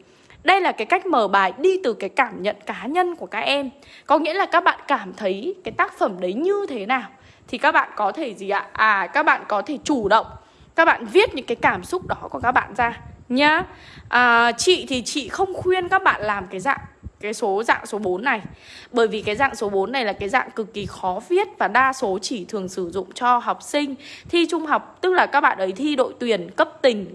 đây là cái cách mở bài đi từ cái cảm nhận cá nhân của các em. Có nghĩa là các bạn cảm thấy cái tác phẩm đấy như thế nào Thì các bạn có thể gì ạ? À các bạn có thể chủ động Các bạn viết những cái cảm xúc đó của các bạn ra Nhá. À, Chị thì chị không khuyên các bạn làm cái dạng cái số dạng số 4 này. Bởi vì cái dạng số 4 này là cái dạng cực kỳ khó viết Và đa số chỉ thường sử dụng cho học sinh thi trung học. Tức là các bạn ấy thi đội tuyển cấp tỉnh,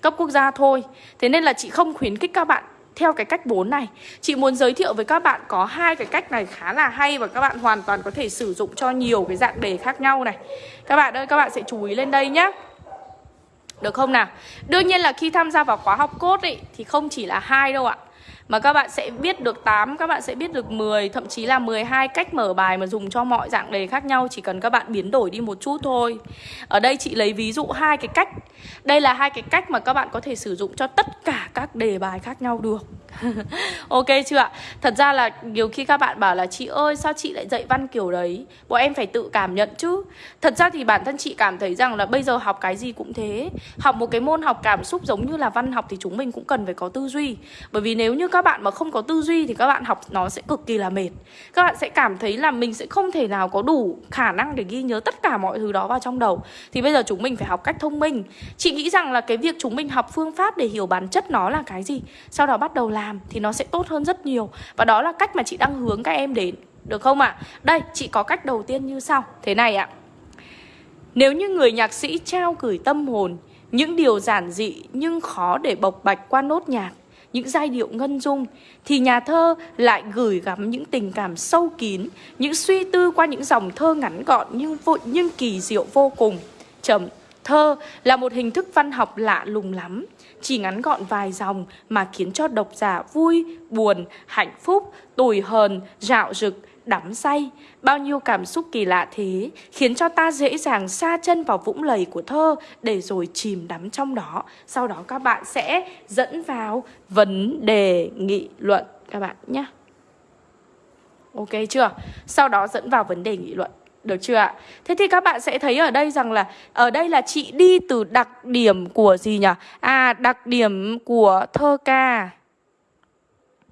cấp quốc gia thôi. Thế nên là chị không khuyến khích các bạn theo cái cách 4 này. Chị muốn giới thiệu với các bạn có hai cái cách này khá là hay Và các bạn hoàn toàn có thể sử dụng cho nhiều cái dạng đề khác nhau này. Các bạn ơi, các bạn sẽ chú ý lên đây nhé được không nào? Đương nhiên là khi tham gia vào khóa học cốt ấy thì không chỉ là hai đâu ạ mà các bạn sẽ biết được 8, các bạn sẽ biết được 10, thậm chí là 12 cách mở bài mà dùng cho mọi dạng đề khác nhau chỉ cần các bạn biến đổi đi một chút thôi. Ở đây chị lấy ví dụ hai cái cách. Đây là hai cái cách mà các bạn có thể sử dụng cho tất cả các đề bài khác nhau được. ok chưa ạ? Thật ra là nhiều khi các bạn bảo là chị ơi sao chị lại dạy văn kiểu đấy? Bọn em phải tự cảm nhận chứ. Thật ra thì bản thân chị cảm thấy rằng là bây giờ học cái gì cũng thế. Học một cái môn học cảm xúc giống như là văn học thì chúng mình cũng cần phải có tư duy. Bởi vì nếu như các bạn mà không có tư duy thì các bạn học nó sẽ cực kỳ là mệt. Các bạn sẽ cảm thấy là mình sẽ không thể nào có đủ khả năng để ghi nhớ tất cả mọi thứ đó vào trong đầu. Thì bây giờ chúng mình phải học cách thông minh. Chị nghĩ rằng là cái việc chúng mình học phương pháp để hiểu bản chất nó là cái gì, sau đó bắt đầu làm làm thì nó sẽ tốt hơn rất nhiều Và đó là cách mà chị đang hướng các em đến Được không ạ? À? Đây, chị có cách đầu tiên như sau Thế này ạ Nếu như người nhạc sĩ trao gửi tâm hồn Những điều giản dị nhưng khó để bộc bạch qua nốt nhạc những giai điệu ngân dung thì nhà thơ lại gửi gắm những tình cảm sâu kín, những suy tư qua những dòng thơ ngắn gọn nhưng vội nhưng kỳ diệu vô cùng. Chấm thơ là một hình thức văn học lạ lùng lắm. Chỉ ngắn gọn vài dòng mà khiến cho độc giả vui, buồn, hạnh phúc, tủi hờn, dạo rực đắm say. Bao nhiêu cảm xúc kỳ lạ thế Khiến cho ta dễ dàng xa chân vào vũng lầy của thơ Để rồi chìm đắm trong đó. Sau đó các bạn sẽ dẫn vào vấn đề nghị luận Các bạn nhé. Ok chưa? Sau đó dẫn vào vấn đề nghị luận được chưa ạ? Thế thì các bạn sẽ thấy ở đây rằng là, Ở đây là chị đi từ đặc điểm của gì nhỉ? À đặc điểm của thơ ca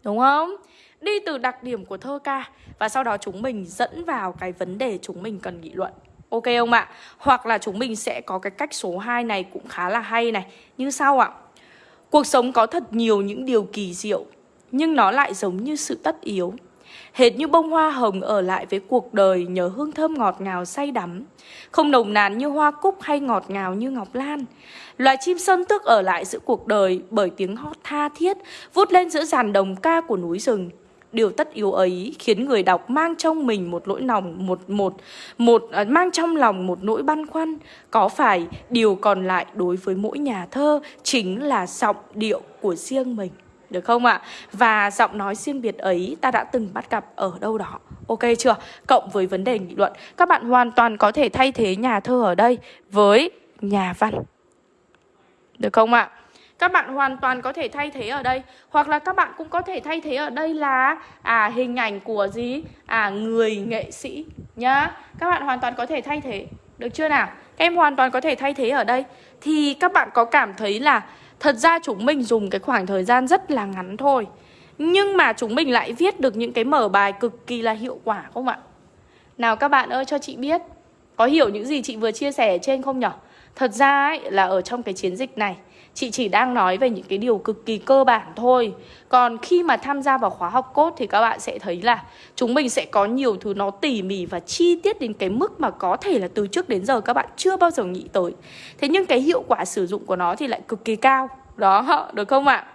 Đúng không? Đi từ đặc điểm của thơ ca Và sau đó chúng mình dẫn vào cái vấn đề chúng mình cần nghị luận Ok không ạ? Hoặc là chúng mình sẽ có cái cách số 2 này cũng khá là hay này Như sau ạ Cuộc sống có thật nhiều những điều kỳ diệu, Nhưng nó lại giống như sự tất yếu Hệt như bông hoa hồng ở lại với cuộc đời nhờ hương thơm ngọt ngào say đắm. Không nồng nàn như hoa cúc hay ngọt ngào như ngọc lan. Loài chim sơn tước ở lại giữa cuộc đời bởi tiếng hót tha thiết Vút lên giữa dàn đồng ca của núi rừng. Điều tất yếu ấy khiến người đọc mang trong mình một nỗi lòng một một một à, mang trong lòng một nỗi băn khoăn, có phải điều còn lại đối với mỗi nhà thơ chính là giọng điệu của riêng mình. Được không ạ? Và giọng nói riêng biệt ấy ta đã từng bắt gặp ở đâu đó Ok chưa? Cộng với vấn đề nghị luận, Các bạn hoàn toàn có thể thay thế nhà thơ ở đây với nhà văn Được không ạ? Các bạn hoàn toàn có thể thay thế ở đây Hoặc là các bạn cũng có thể thay thế ở đây là à hình ảnh của gì? À người nghệ sĩ nhá Các bạn hoàn toàn có thể thay thế Được chưa nào? Các em hoàn toàn có thể thay thế ở đây Thì các bạn có cảm thấy là Thật ra chúng mình dùng cái khoảng thời gian rất là ngắn thôi Nhưng mà chúng mình lại viết được những cái mở bài cực kỳ là hiệu quả không ạ? Nào các bạn ơi cho chị biết Có hiểu những gì chị vừa chia sẻ ở trên không nhở? Thật ra ấy, là ở trong cái chiến dịch này Chị chỉ đang nói về những cái điều cực kỳ cơ bản thôi. Còn khi mà tham gia vào khóa học cốt thì các bạn sẽ thấy là Chúng mình sẽ có nhiều thứ nó tỉ mỉ và chi tiết đến cái mức mà có thể là từ trước đến giờ các bạn chưa bao giờ nghĩ tới. Thế nhưng cái hiệu quả sử dụng của nó thì lại cực kỳ cao. Đó, được không ạ?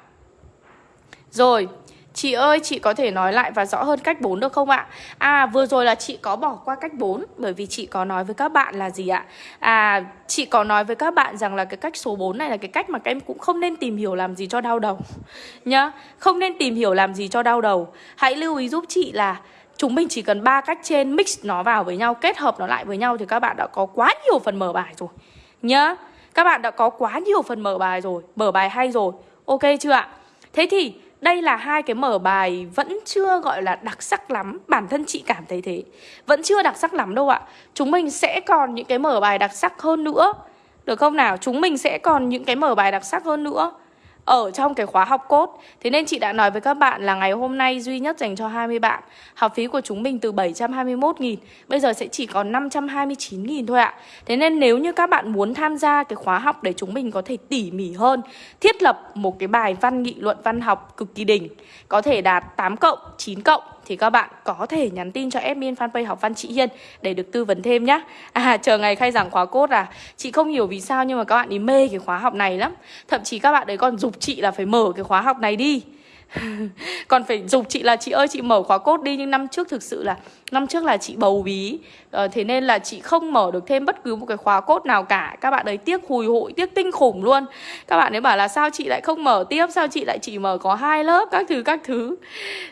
Rồi, Chị ơi, chị có thể nói lại và rõ hơn cách 4 được không ạ? À, vừa rồi là chị có bỏ qua cách 4 Bởi vì chị có nói với các bạn là gì ạ? À, chị có nói với các bạn rằng là cái cách số 4 này là cái cách mà các em cũng không nên tìm hiểu làm gì cho đau đầu Nhá, không nên tìm hiểu làm gì cho đau đầu Hãy lưu ý giúp chị là Chúng mình chỉ cần ba cách trên mix nó vào với nhau Kết hợp nó lại với nhau thì các bạn đã có quá nhiều phần mở bài rồi Nhá, các bạn đã có quá nhiều phần mở bài rồi Mở bài hay rồi Ok chưa ạ? Thế thì đây là hai cái mở bài vẫn chưa, gọi là, đặc sắc lắm. Bản thân chị cảm thấy thế. Vẫn chưa đặc sắc lắm đâu ạ. Chúng mình sẽ còn những cái mở bài đặc sắc hơn nữa. Được không nào? Chúng mình sẽ còn những cái mở bài đặc sắc hơn nữa ở trong cái khóa học cốt. Thế nên chị đã nói với các bạn là ngày hôm nay duy nhất dành cho 20 bạn. Học phí của chúng mình từ 721.000 Bây giờ sẽ chỉ còn 529.000 thôi ạ. Thế nên nếu như các bạn muốn tham gia cái khóa học để chúng mình có thể tỉ mỉ hơn Thiết lập một cái bài văn nghị luận văn học cực kỳ đỉnh Có thể đạt 8 cộng, 9 cộng thì các bạn có thể nhắn tin cho admin fanpage học văn chị Hiên để được tư vấn thêm nhá. À chờ ngày khai giảng khóa cốt à. Chị không hiểu vì sao nhưng mà các bạn ý mê cái khóa học này lắm. Thậm chí các bạn ấy còn dục chị là phải mở cái khóa học này đi. còn phải dục chị là chị ơi chị mở khóa cốt đi nhưng năm trước thực sự là năm trước là chị bầu bí. À, thế nên là chị không mở được thêm bất cứ một cái khóa cốt nào cả. Các bạn ấy tiếc hùi hụi tiếc tinh khủng luôn. Các bạn ấy bảo là sao chị lại không mở tiếp? Sao chị lại chỉ mở có hai lớp? Các thứ các thứ.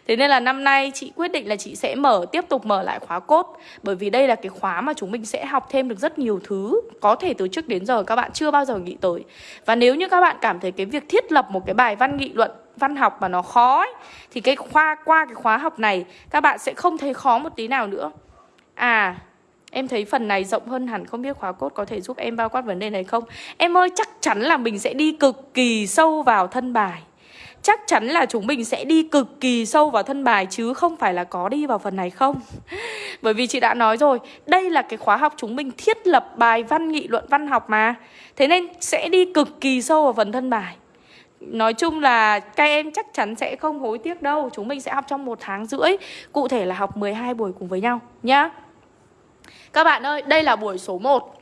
Thế nên là năm nay chị quyết định là chị sẽ mở tiếp tục mở lại khóa cốt bởi vì đây là cái khóa mà chúng mình sẽ học thêm được rất nhiều thứ có thể từ trước đến giờ các bạn chưa bao giờ nghĩ tới. Và nếu như các bạn cảm thấy cái việc thiết lập một cái bài văn nghị luận văn học mà nó khó ấy, thì cái khoa qua cái khóa học này các bạn sẽ không thấy khó một tí nào nữa. À, em thấy phần này rộng hơn hẳn không biết khóa cốt có thể giúp em bao quát vấn đề này không? Em ơi chắc chắn là mình sẽ đi cực kỳ sâu vào thân bài. Chắc chắn là chúng mình sẽ đi cực kỳ sâu vào thân bài chứ không phải là có đi vào phần này không Bởi vì chị đã nói rồi Đây là cái khóa học chúng mình thiết lập bài văn nghị luận văn học mà Thế nên sẽ đi cực kỳ sâu vào phần thân bài Nói chung là các em chắc chắn sẽ không hối tiếc đâu. Chúng mình sẽ học trong một tháng rưỡi Cụ thể là học 12 buổi cùng với nhau nhá. Các bạn ơi, đây là buổi số 1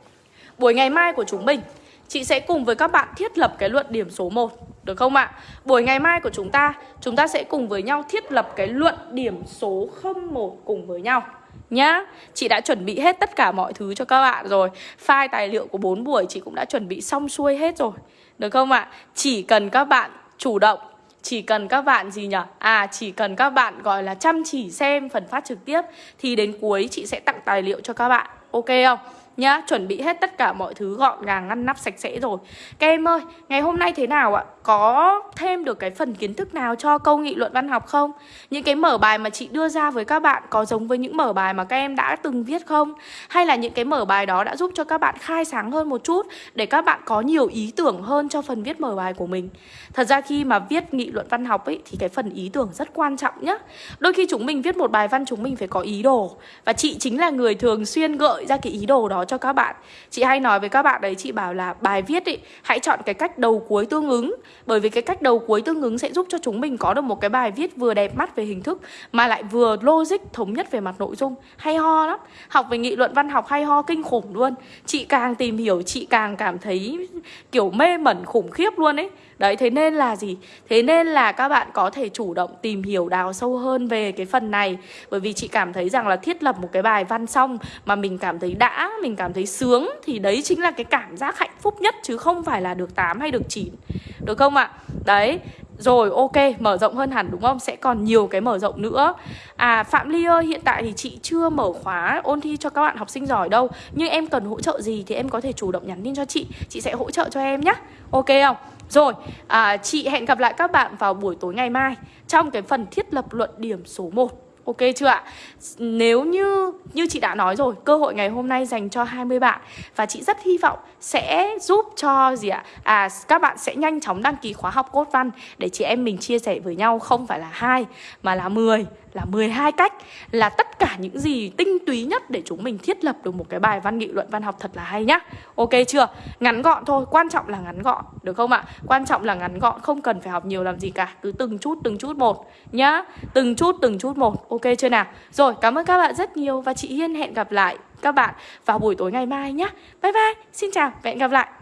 Buổi ngày mai của chúng mình Chị sẽ cùng với các bạn thiết lập cái luận điểm số 1 Được không ạ? Buổi ngày mai của chúng ta Chúng ta sẽ cùng với nhau thiết lập cái luận điểm số 01 cùng với nhau Nhá. Chị đã chuẩn bị hết tất cả mọi thứ cho các bạn rồi. File tài liệu của 4 buổi chị cũng đã chuẩn bị xong xuôi hết rồi được không ạ? Chỉ cần các bạn chủ động chỉ cần các bạn gì nhỉ? À chỉ cần các bạn gọi là chăm chỉ xem phần phát trực tiếp Thì đến cuối chị sẽ tặng tài liệu cho các bạn Ok không? nhá Chuẩn bị hết tất cả mọi thứ gọn gàng ngăn nắp sạch sẽ rồi Các em ơi, ngày hôm nay thế nào ạ? Có thêm được cái phần kiến thức nào cho câu nghị luận văn học không? Những cái mở bài mà chị đưa ra với các bạn có giống với những mở bài mà các em đã từng viết không? Hay là những cái mở bài đó đã giúp cho các bạn khai sáng hơn một chút Để các bạn có nhiều ý tưởng hơn cho phần viết mở bài của mình? Thật ra khi mà viết nghị luận văn học ấy, Thì cái phần ý tưởng rất quan trọng nhá. Đôi khi chúng mình viết một bài văn, chúng mình phải có ý đồ. Và chị chính là người thường xuyên gợi ra cái ý đồ đó cho các bạn. Chị hay nói với các bạn đấy, Chị bảo là bài viết ấy, Hãy chọn cái cách đầu cuối tương ứng. Bởi vì cái cách đầu cuối tương ứng sẽ giúp cho chúng mình có được một cái bài viết vừa đẹp mắt về hình thức, Mà lại vừa logic thống nhất về mặt nội dung. Hay ho lắm. Học về nghị luận văn học hay ho kinh khủng luôn. Chị càng tìm hiểu, chị càng cảm thấy kiểu mê mẩn khủng khiếp luôn ấy. Đấy thế nên là gì? Thế nên là các bạn có thể chủ động tìm hiểu đào sâu hơn về cái phần này Bởi vì chị cảm thấy rằng là thiết lập một cái bài văn xong Mà mình cảm thấy đã, mình cảm thấy sướng Thì đấy chính là cái cảm giác hạnh phúc nhất Chứ không phải là được 8 hay được 9 Được không ạ? Đấy rồi ok, mở rộng hơn hẳn đúng không? Sẽ còn nhiều cái mở rộng nữa À Phạm Ly ơi, hiện tại thì chị chưa mở khóa ôn thi cho các bạn học sinh giỏi đâu Nhưng em cần hỗ trợ gì thì em có thể chủ động nhắn tin cho chị Chị sẽ hỗ trợ cho em nhé Ok không? Rồi, à, chị hẹn gặp lại các bạn vào buổi tối ngày mai Trong cái phần thiết lập luận điểm số 1 Ok chưa ạ? Nếu như như chị đã nói rồi, cơ hội ngày hôm nay dành cho 20 bạn và chị rất hy vọng sẽ giúp cho gì ạ? À các bạn sẽ nhanh chóng đăng ký khóa học cốt văn để chị em mình chia sẻ với nhau không phải là hai mà là 10 là 12 cách là tất cả những gì tinh túy nhất để chúng mình thiết lập được một cái bài văn nghị luận văn học thật là hay nhá. Ok chưa? Ngắn gọn thôi, quan trọng là ngắn gọn, được không ạ? Quan trọng là ngắn gọn, không cần phải học nhiều làm gì cả, cứ từng chút từng chút một nhá. Từng chút từng chút một. Ok chưa nào? Rồi, cảm ơn các bạn rất nhiều và chị Hiên hẹn gặp lại các bạn vào buổi tối ngày mai nhé. Bye bye, xin chào và hẹn gặp lại.